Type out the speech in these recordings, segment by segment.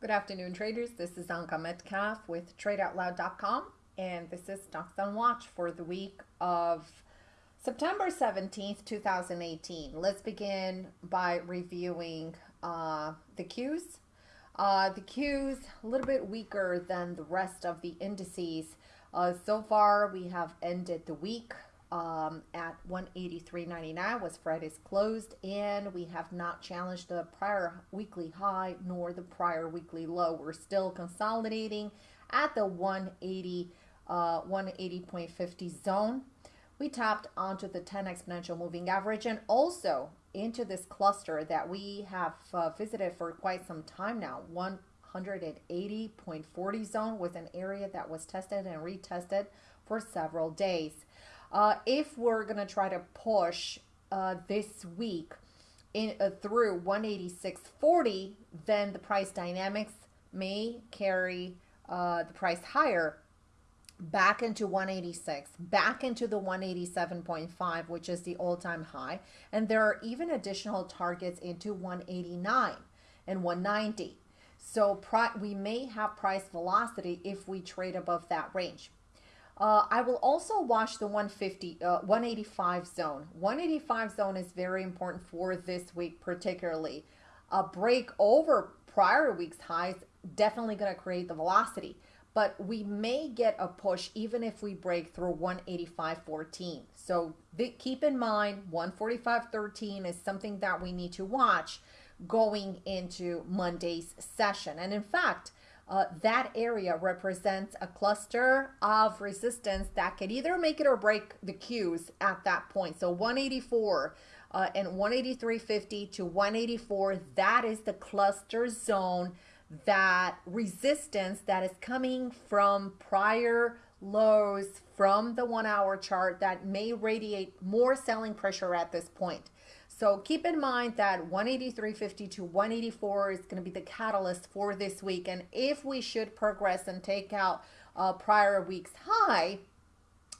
Good afternoon, traders. This is Anka Metcalf with TradeOutloud.com, and this is Stocks on Watch for the week of September 17th, 2018. Let's begin by reviewing uh, the Qs. Uh, the Qs a little bit weaker than the rest of the indices. Uh, so far, we have ended the week um, at 183.99 was Friday's closed and we have not challenged the prior weekly high nor the prior weekly low. We're still consolidating at the 180 uh, 180.50 zone. We tapped onto the 10 exponential moving average and also into this cluster that we have uh, visited for quite some time now. 180.40 zone was an area that was tested and retested for several days. Uh, if we're going to try to push uh, this week in uh, through 186.40, then the price dynamics may carry uh, the price higher back into 186, back into the 187.5, which is the all-time high. And there are even additional targets into 189 and 190. So we may have price velocity if we trade above that range. Uh, I will also watch the 150, uh, 185 zone. 185 zone is very important for this week, particularly. A break over prior week's highs definitely going to create the velocity, but we may get a push even if we break through 185.14. So keep in mind 145.13 is something that we need to watch going into Monday's session. And in fact, uh, that area represents a cluster of resistance that could either make it or break the Qs at that point. So 184 uh, and 183.50 to 184, that is the cluster zone that resistance that is coming from prior lows from the one hour chart that may radiate more selling pressure at this point. So keep in mind that 183.50 to 184 is going to be the catalyst for this week. And if we should progress and take out a prior week's high,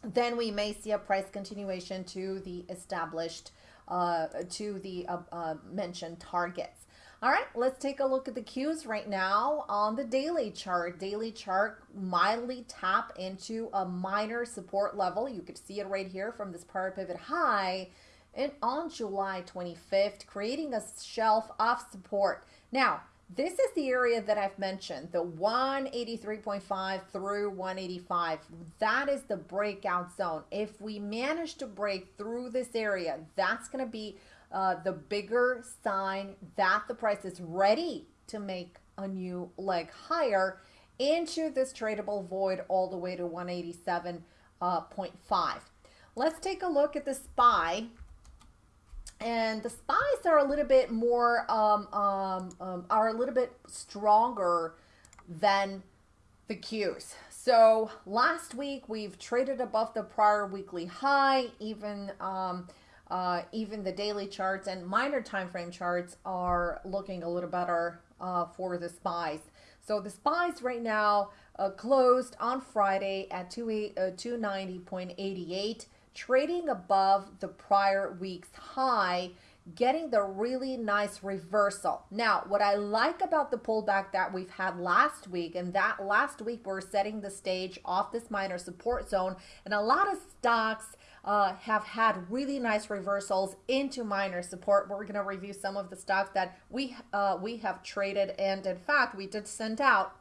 then we may see a price continuation to the established, uh, to the uh, uh, mentioned targets. All right, let's take a look at the Qs right now on the daily chart. Daily chart mildly tap into a minor support level. You could see it right here from this prior pivot high and on July 25th, creating a shelf of support. Now, this is the area that I've mentioned, the 183.5 through 185. That is the breakout zone. If we manage to break through this area, that's going to be uh, the bigger sign that the price is ready to make a new leg higher into this tradable void all the way to 187.5. Uh, Let's take a look at the SPY and the spies are a little bit more um, um, um, are a little bit stronger than the Qs. So last week we've traded above the prior weekly high, even um, uh, even the daily charts and minor time frame charts are looking a little better uh, for the spies. So the spies right now uh, closed on Friday at 2 290.88 trading above the prior week's high, getting the really nice reversal. Now, what I like about the pullback that we've had last week, and that last week we're setting the stage off this minor support zone, and a lot of stocks uh, have had really nice reversals into minor support. We're going to review some of the stocks that we uh, we have traded, and in fact, we did send out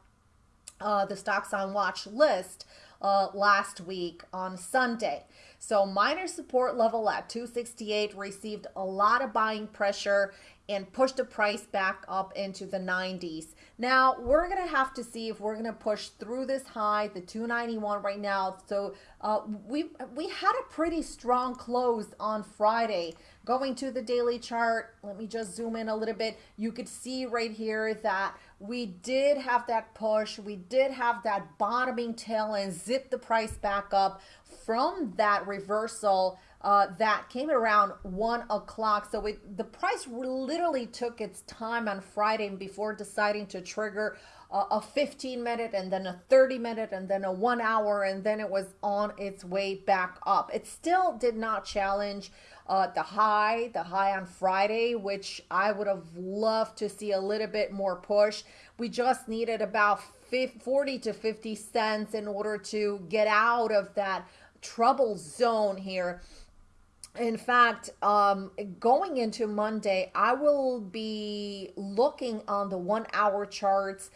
uh, the stocks on watch list uh, last week on Sunday. So minor support level at 268 received a lot of buying pressure and push the price back up into the 90s. Now we're gonna have to see if we're gonna push through this high, the 291 right now. So uh, we we had a pretty strong close on Friday. Going to the daily chart, let me just zoom in a little bit. You could see right here that we did have that push. We did have that bottoming tail and zip the price back up from that reversal uh, that came around one o'clock. So it, the price literally took its time on Friday before deciding to trigger uh, a 15 minute and then a 30 minute and then a one hour and then it was on its way back up. It still did not challenge uh, the high, the high on Friday, which I would have loved to see a little bit more push. We just needed about 40 to 50 cents in order to get out of that trouble zone here in fact, um, going into Monday, I will be looking on the one hour charts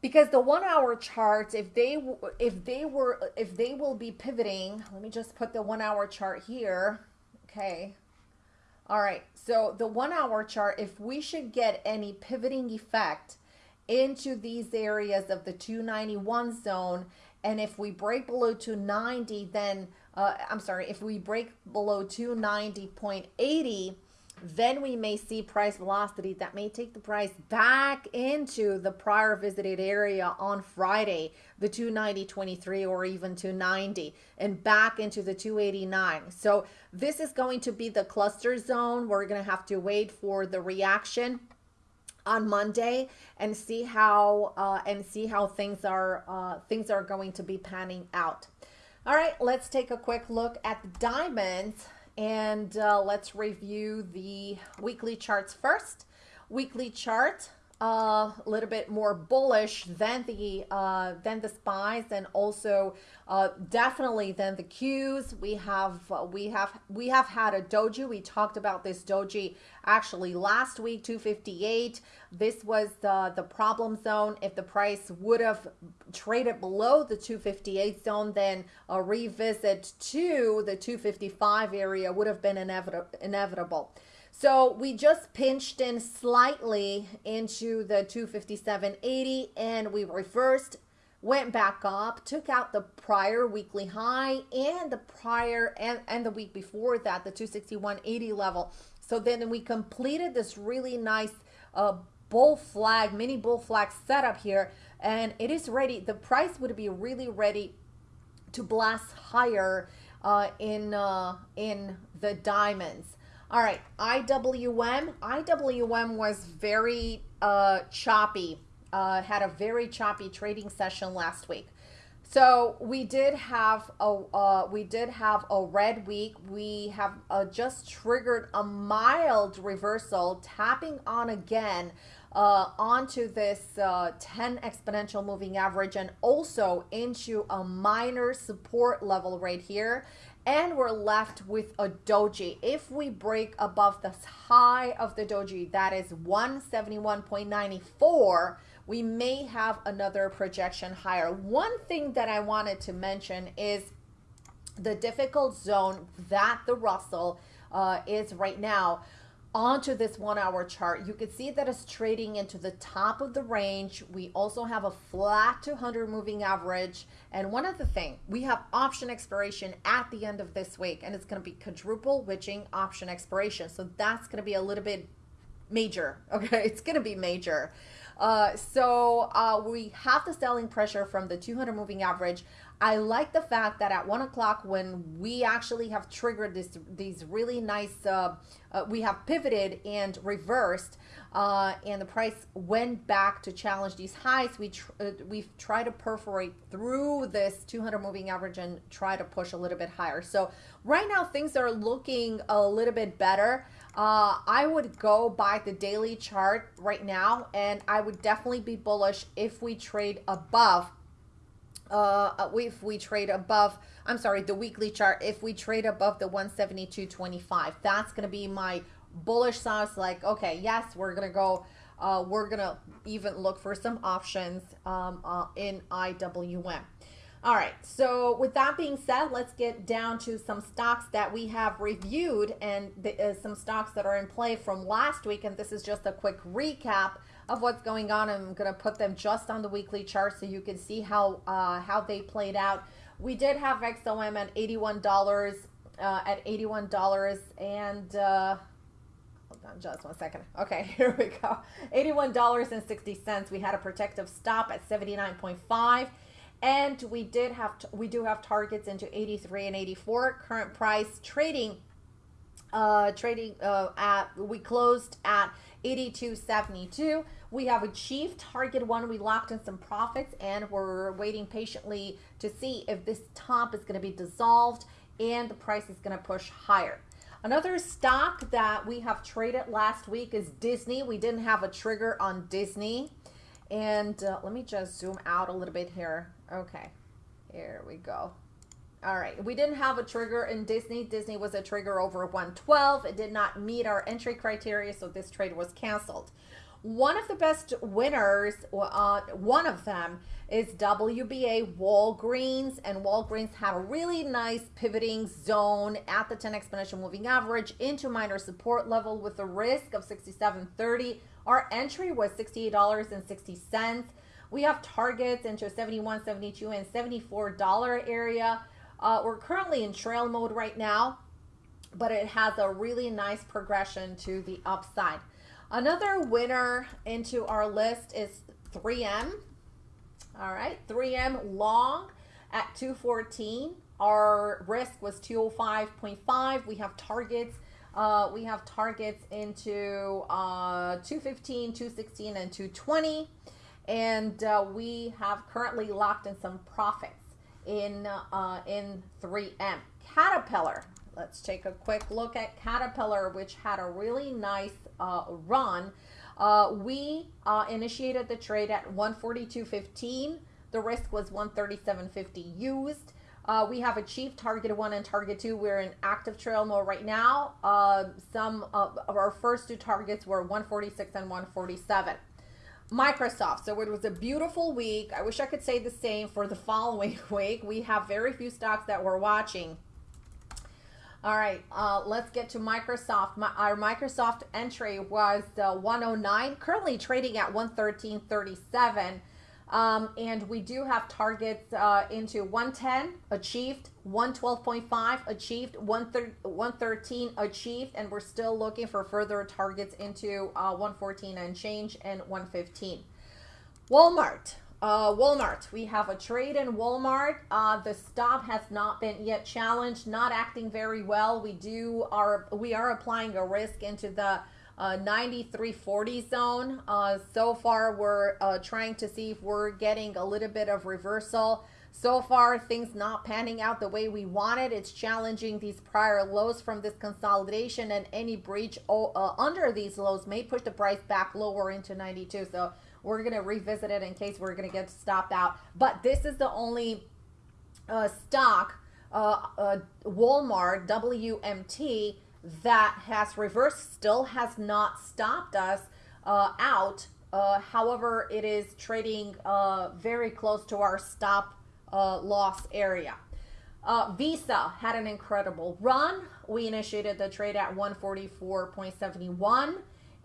because the one hour charts, if they if they were if they will be pivoting, let me just put the one hour chart here. Okay. All right. So the one hour chart, if we should get any pivoting effect into these areas of the 291 zone, and if we break below 290, then uh, I'm sorry, if we break below 290.80, then we may see price velocity that may take the price back into the prior visited area on Friday, the 290.23 or even 290 and back into the 289. So this is going to be the cluster zone. We're going to have to wait for the reaction on Monday and see how uh, and see how things are uh, things are going to be panning out. All right, let's take a quick look at the diamonds and uh, let's review the weekly charts first. Weekly chart a little bit more bullish than the uh, than the spies and also uh, definitely than the Qs. We have uh, we have we have had a doji. We talked about this doji actually last week, 258. This was the the problem zone. If the price would have traded below the 258 zone, then a revisit to the 255 area would have been inevit inevitable. So we just pinched in slightly into the 257.80 and we reversed, went back up, took out the prior weekly high and the prior and, and the week before that, the 261.80 level. So then we completed this really nice uh, bull flag, mini bull flag setup here and it is ready. The price would be really ready to blast higher uh, in, uh, in the diamonds. All right, IWM. IWM was very uh, choppy, uh, had a very choppy trading session last week. So we did have a uh, we did have a red week. We have uh, just triggered a mild reversal, tapping on again uh, onto this uh, 10 exponential moving average and also into a minor support level right here and we're left with a doji. If we break above the high of the doji, that is 171.94, we may have another projection higher. One thing that I wanted to mention is the difficult zone that the Russell uh, is right now onto this one hour chart, you can see that it's trading into the top of the range. We also have a flat 200 moving average. And one other thing, we have option expiration at the end of this week, and it's going to be quadruple witching option expiration. So that's going to be a little bit major. Okay, it's going to be major. Uh, so uh, we have the selling pressure from the 200 moving average. I like the fact that at one o'clock when we actually have triggered this these really nice, uh, uh, we have pivoted and reversed, uh, and the price went back to challenge these highs. We tr uh, we've tried to perforate through this 200 moving average and try to push a little bit higher. So right now things are looking a little bit better. Uh, I would go by the daily chart right now, and I would definitely be bullish if we trade above uh, if we trade above, I'm sorry, the weekly chart, if we trade above the 172.25, that's going to be my bullish size. Like, okay, yes, we're going to go, uh, we're going to even look for some options um, uh, in IWM. All right, so with that being said, let's get down to some stocks that we have reviewed and the, uh, some stocks that are in play from last week. And this is just a quick recap of what's going on. I'm going to put them just on the weekly chart so you can see how uh, how they played out. We did have XOM at $81 uh, at $81 and uh, hold on just one second. Okay, here we go. $81.60. We had a protective stop at 79.5 and we did have we do have targets into 83 and 84 current price trading uh trading uh at we closed at 82.72 we have achieved target one we locked in some profits and we're waiting patiently to see if this top is going to be dissolved and the price is going to push higher Another stock that we have traded last week is Disney. We didn't have a trigger on Disney. And uh, let me just zoom out a little bit here. Okay, here we go. All right, we didn't have a trigger in Disney. Disney was a trigger over 112. It did not meet our entry criteria, so this trade was canceled. One of the best winners, uh, one of them is WBA Walgreens, and Walgreens had a really nice pivoting zone at the 10 exponential moving average into minor support level with a risk of 67.30. Our entry was $68.60. We have targets into 71, 72, and $74 area. Uh, we're currently in trail mode right now, but it has a really nice progression to the upside. Another winner into our list is 3M. All right, 3M long at 214. Our risk was 205.5. We have targets. Uh, we have targets into uh, 215, 216, and 220. And uh, we have currently locked in some profits in, uh, in 3M. Caterpillar. Let's take a quick look at Caterpillar, which had a really nice uh, run. Uh, we uh, initiated the trade at 142.15. The risk was 137.50 used. Uh, we have achieved target one and target two. We're in active trail mode right now. Uh, some of our first two targets were 146 and 147. Microsoft. So it was a beautiful week. I wish I could say the same for the following week. We have very few stocks that we're watching. All right, uh, let's get to Microsoft. My, our Microsoft entry was uh, 109, currently trading at 113.37. Um, and we do have targets uh, into 110 achieved, 112.5 achieved, 113 achieved, and we're still looking for further targets into uh, 114 and change and 115. Walmart. Uh, Walmart, we have a trade in Walmart. Uh, the stop has not been yet challenged, not acting very well. We do are we are applying a risk into the uh, 93.40 zone. Uh, so far, we're uh, trying to see if we're getting a little bit of reversal. So far, things not panning out the way we wanted. It's challenging these prior lows from this consolidation, and any breach uh, under these lows may push the price back lower into 92. So we're going to revisit it in case we're going to get stopped out. But this is the only uh, stock, uh, uh, Walmart, WMT, that has reversed, still has not stopped us uh, out. Uh, however, it is trading uh, very close to our stop loss area. Visa had an incredible run. We initiated the trade at 144.71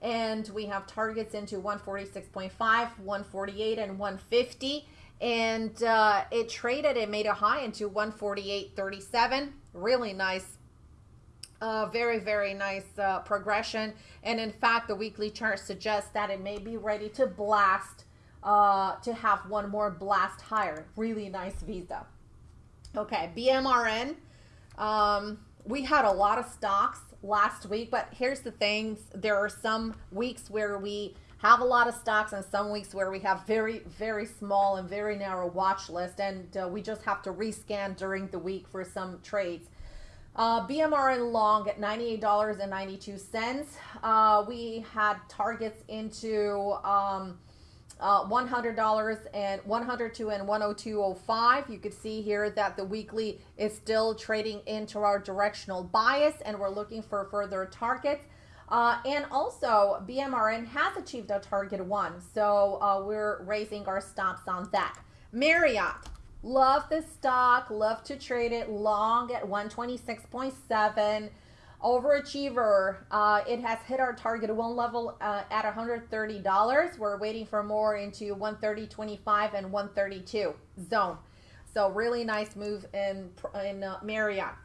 and we have targets into 146.5 148 and 150 and uh, it traded it made a high into 148.37 really nice uh, very very nice uh, progression and in fact the weekly chart suggests that it may be ready to blast uh, to have one more blast higher really nice visa okay bmrn um, we had a lot of stocks last week. But here's the thing. there are some weeks where we have a lot of stocks and some weeks where we have very, very small and very narrow watch list. And uh, we just have to rescan during the week for some trades. Uh, BMRN long at $98.92. Uh, we had targets into um, uh, $100 and 102 and 102.05. You could see here that the weekly is still trading into our directional bias and we're looking for further targets. Uh, and also BMRN has achieved a target one. So uh, we're raising our stops on that. Marriott, love this stock, love to trade it long at 126.7 overachiever uh, it has hit our target one level uh, at $130 we're waiting for more into 130.25 and 132 zone. So really nice move in in uh, marriott.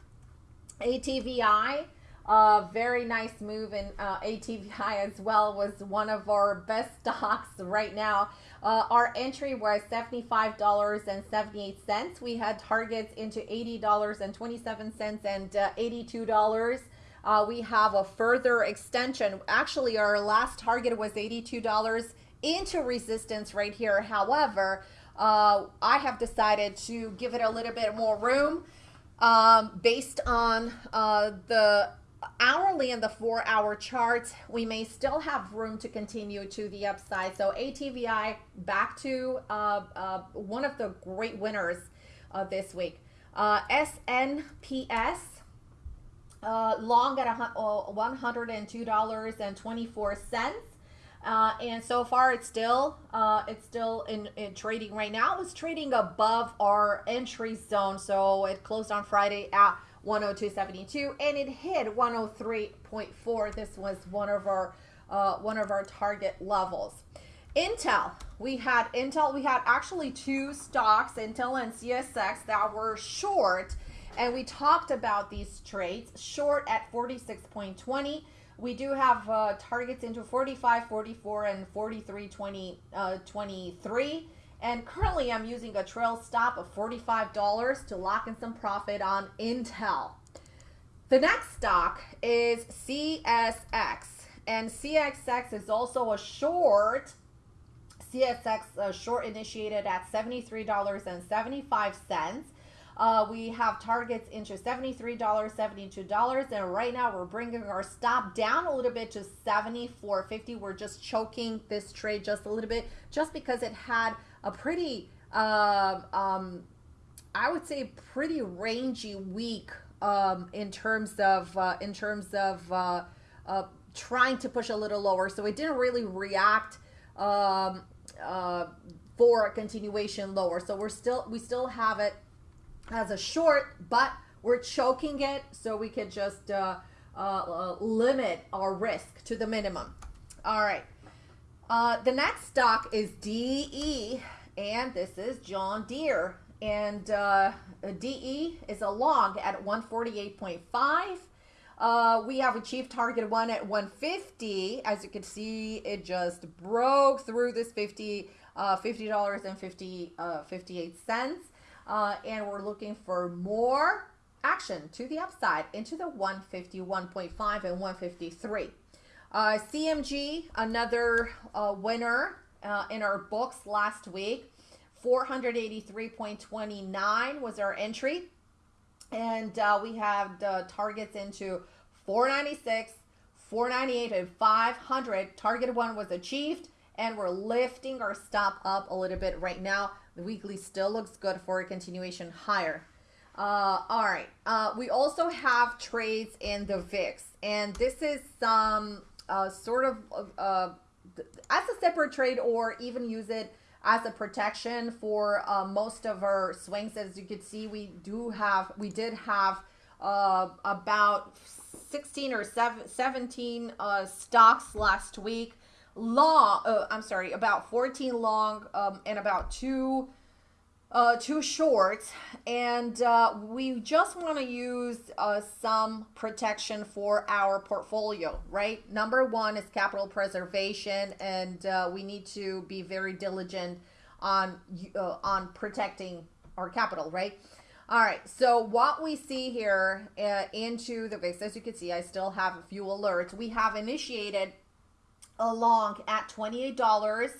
Atvi Uh, very nice move in uh, ATVI as well was one of our best stocks right now. Uh, our entry was $75.78. We had targets into $80.27 and uh, $82. Uh, we have a further extension. Actually, our last target was $82 into resistance right here. However, uh, I have decided to give it a little bit more room um, based on uh, the hourly and the four hour charts, we may still have room to continue to the upside. So ATVI back to uh, uh, one of the great winners uh, this week. SNPS uh, long at $102.24. Uh, and so far, it's still uh, it's still in, in, trading right now. It's trading above our entry zone, so it closed on Friday at 102.72 and it hit 103.4 this was one of our uh, one of our target levels. Intel. We had intel. We had actually two stocks intel and csx that were short and we talked about these trades. Short at 46.20 we do have uh, targets into 45 44 and 43 20 uh, 23 and currently I'm using a trail stop of $45 to lock in some profit on Intel. The next stock is CSX. And CSX is also a short. CSX uh, short initiated at $73.75. Uh, we have targets into $73, $72, and right now we're bringing our stop down a little bit to 74.50. We're just choking this trade just a little bit just because it had a pretty, uh, um, I would say, pretty rangy week um, in terms of uh, in terms of uh, uh, trying to push a little lower. So it didn't really react um, uh, for a continuation lower. So we're still we still have it as a short, but we're choking it so we can just uh, limit our risk to the minimum. All right. Uh, the next stock is DE, and this is John Deere. And uh, DE is a long at 148.5. Uh, we have achieved target one at 150. As you can see, it just broke through this 50 uh, $50 and 50, uh, 58 cents. Uh, and we're looking for more action to the upside into the 151.5 and 153. Uh, CMG, another uh, winner uh, in our books last week. 483.29 was our entry. And uh, we have the targets into 496, 498, and 500. Target one was achieved. And we're lifting our stop up a little bit right now. The weekly still looks good for a continuation higher. Uh, all right. Uh, we also have trades in the VIX. And this is some uh, sort of uh, as a separate trade or even use it as a protection for uh, most of our swings. As you can see, we do have, we did have uh, about 16 or 17 uh, stocks last week. Long, uh, I'm sorry, about 14 long um, and about two uh, too short and uh, we just want to use uh, some protection for our portfolio right? Number one is capital preservation and uh, we need to be very diligent on uh, on protecting our capital right? All right so what we see here uh, into the VIX as you can see I still have a few alerts. We have initiated along at $28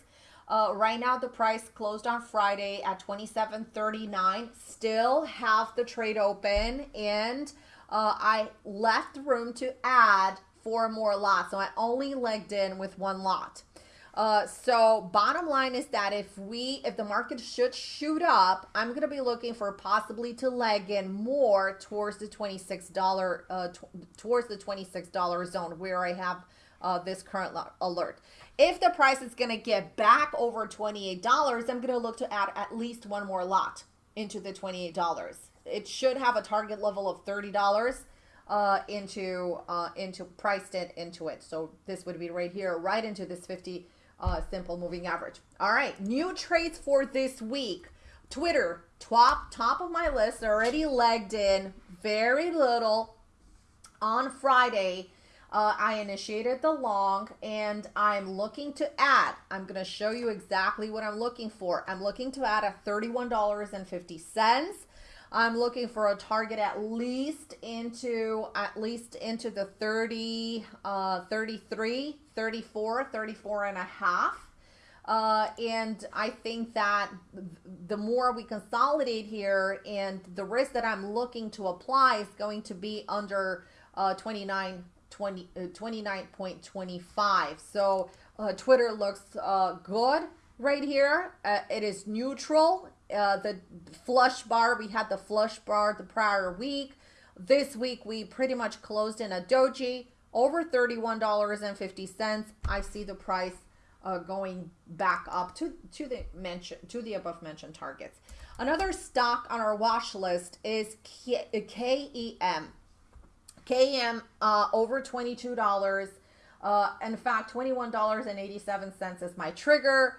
uh, right now, the price closed on Friday at 27.39. Still have the trade open, and uh, I left room to add four more lots. So I only legged in with one lot. Uh, so bottom line is that if we, if the market should shoot up, I'm going to be looking for possibly to leg in more towards the $26, uh, towards the $26 zone where I have uh, this current alert. If the price is going to get back over $28, I'm going to look to add at least one more lot into the $28. It should have a target level of $30 uh, into uh, into priced it into it. So this would be right here, right into this 50 uh, simple moving average. All right, new trades for this week. Twitter, top top of my list, already legged in, very little On Friday, uh, I initiated the long and I'm looking to add. I'm going to show you exactly what I'm looking for. I'm looking to add a $31.50. I'm looking for a target at least into at least into the 30 uh 33 34 34 and a half uh, and I think that the more we consolidate here and the risk that I'm looking to apply is going to be under uh, 29 20, uh, 29.25 so uh, Twitter looks uh, good right here uh, it is neutral uh, the flush bar, we had the flush bar the prior week. This week, we pretty much closed in a doji over $31.50. I see the price uh, going back up to, to the mention to the above mentioned targets. Another stock on our watch list is K- KEM. KEM uh, over $22. Uh, in fact, $21.87 is my trigger.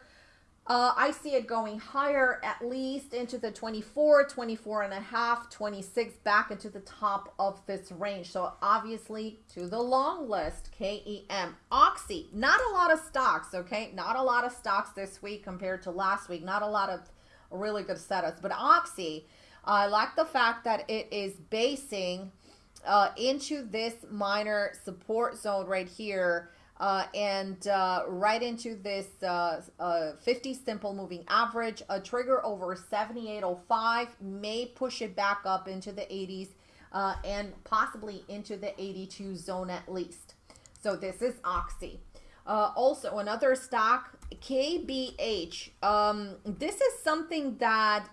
Uh, I see it going higher at least into the 24, 24 and a half, 26 back into the top of this range. So obviously to the long list, KEM. Oxy, not a lot of stocks, okay? Not a lot of stocks this week compared to last week. Not a lot of really good setups. But Oxy, I like the fact that it is basing uh, into this minor support zone right here uh, and uh, right into this uh, uh 50 simple moving average. A trigger over 78.05 may push it back up into the 80s uh, and possibly into the 82 zone at least. So this is Oxy. Also, another stock, KBH. Um, this is something that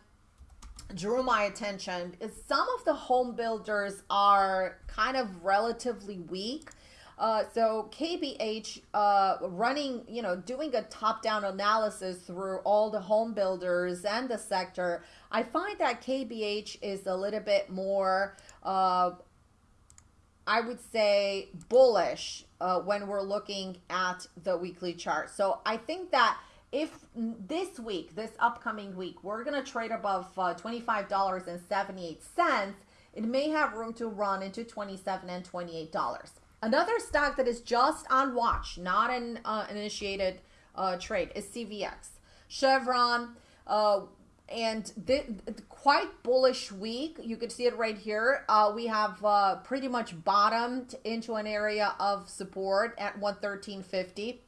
drew my attention. Is some of the home builders are kind of relatively weak. Uh, so KBH uh, running, you know, doing a top-down analysis through all the home builders and the sector, I find that KBH is a little bit more, uh, I would say, bullish uh, when we're looking at the weekly chart. So I think that if this week, this upcoming week, we're going to trade above uh, $25.78, it may have room to run into 27 and $28. Another stock that is just on watch, not an uh, initiated uh, trade, is CVX. Chevron, uh, and th- quite bullish week. You can see it right here. Uh, we have uh, pretty much bottomed into an area of support at 113.50.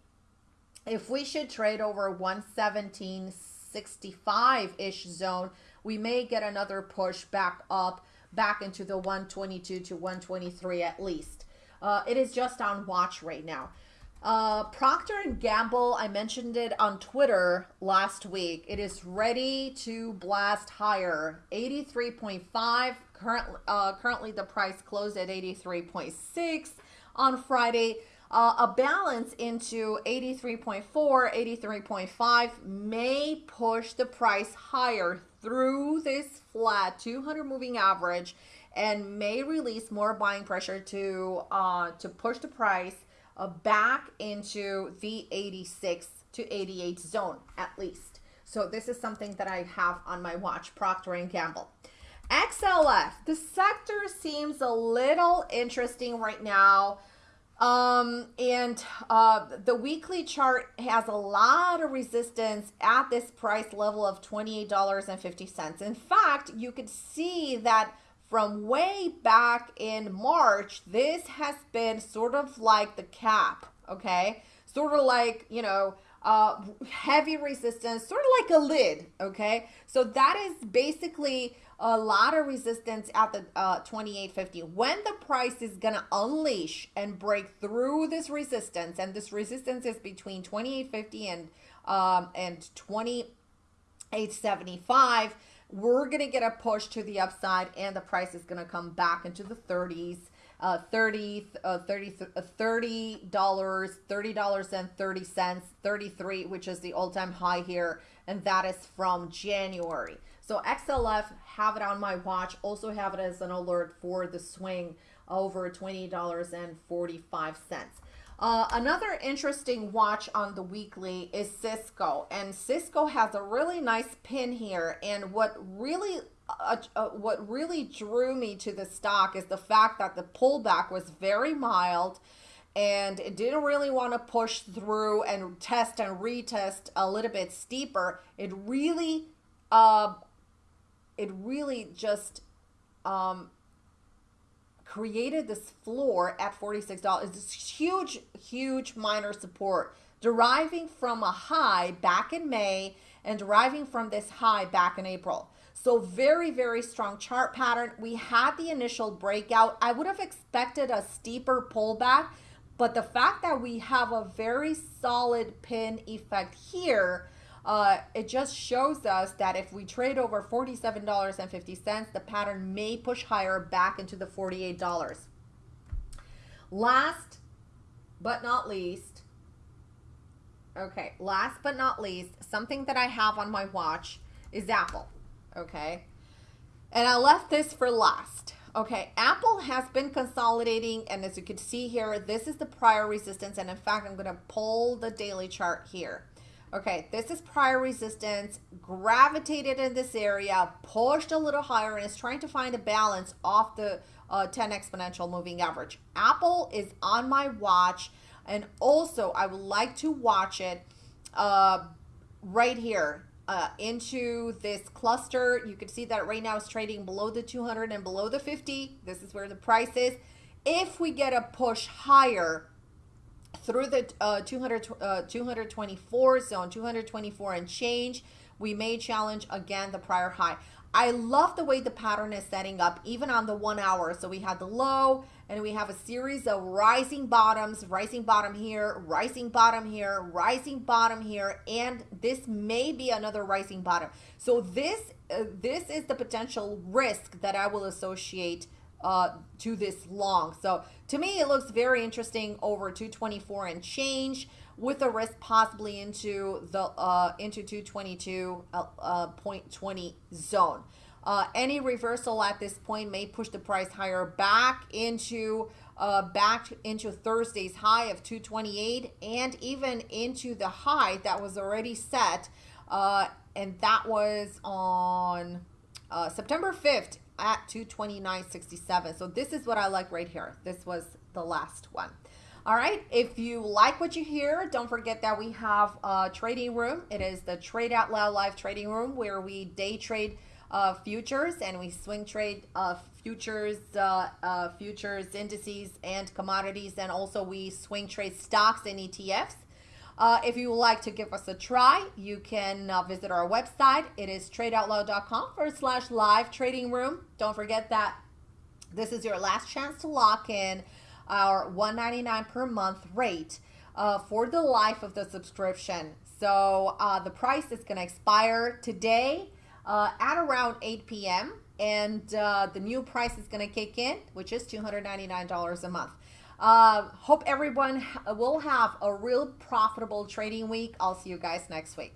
If we should trade over 117.65-ish zone, we may get another push back up, back into the 122 to 123 at least. Uh, it is just on watch right now. Uh, Procter and Gamble, I mentioned it on Twitter last week. It is ready to blast higher. 83.5. Current, uh, currently, the price closed at 83.6 on Friday. Uh, a balance into 83.4, 83.5 may push the price higher through this flat 200 moving average and may release more buying pressure to uh, to push the price uh, back into the 86 to 88 zone at least. So this is something that I have on my watch, Procter and Gamble. XLF, the sector seems a little interesting right now. Um, and uh, the weekly chart has a lot of resistance at this price level of $28.50. In fact, you could see that from way back in March, this has been sort of like the cap, okay? Sort of like, you know, uh, heavy resistance, sort of like a lid, okay? So that is basically a lot of resistance at the uh, 2850. When the price is going to unleash and break through this resistance, and this resistance is between 2850 and um, and 2875, we're going to get a push to the upside and the price is going to come back into the 30s uh, 30 uh, 30 uh, 30 dollars 30 dollars and 30 cents 33 which is the all-time high here and that is from January so XLF have it on my watch also have it as an alert for the swing over $20.45 uh, another interesting watch on the weekly is Cisco, and Cisco has a really nice pin here. And what really uh, uh, what really drew me to the stock is the fact that the pullback was very mild and it didn't really want to push through and test and retest a little bit steeper. It really, uh, it really just um, created this floor at $46. This huge, huge minor support deriving from a high back in May and deriving from this high back in April. So very, very strong chart pattern. We had the initial breakout. I would have expected a steeper pullback but the fact that we have a very solid pin effect here, uh, it just shows us that if we trade over $47.50, the pattern may push higher back into the $48. Last but not least, okay, last but not least, something that I have on my watch is Apple, okay? And I left this for last. Okay, Apple has been consolidating, and as you can see here, this is the prior resistance, and in fact, I'm to pull the daily chart here. Okay, this is prior resistance, gravitated in this area, pushed a little higher, and is trying to find a balance off the uh, 10 exponential moving average. Apple is on my watch, and also I would like to watch it uh, right here uh, into this cluster. You can see that right now it's trading below the 200 and below the 50. This is where the price is. If we get a push higher through the uh, 200, uh, 224 zone, 224 and change, we may challenge again the prior high. I love the way the pattern is setting up, even on the one hour. So we had the low, and we have a series of rising bottoms, rising bottom here, rising bottom here, rising bottom here, and this may be another rising bottom. So this uh, this is the potential risk that I will associate uh, to this long. So to me, it looks very interesting over 224 and change with a risk possibly into the uh, into 222.20 uh, uh zone. Uh, any reversal at this point may push the price higher back into uh, back into Thursday's high of 228 and even into the high that was already set uh, and that was on uh, September 5th at 229.67 so this is what I like right here this was the last one all right, if you like what you hear, don't forget that we have a trading room. It is the Trade Out Loud Live trading room where we day trade uh, futures and we swing trade uh, futures, uh, uh futures indices and commodities, and also we swing trade stocks and ETFs. Uh, if you would like to give us a try, you can uh, visit our website. It is tradeoutloud.com forward slash live trading room. Don't forget that this is your last chance to lock in our 199 per month rate uh, for the life of the subscription. So uh, the price is going to expire today uh, at around 8 p.m. And uh, the new price is going to kick in, which is $299 a month. Uh, hope everyone will have a real profitable trading week. I'll see you guys next week.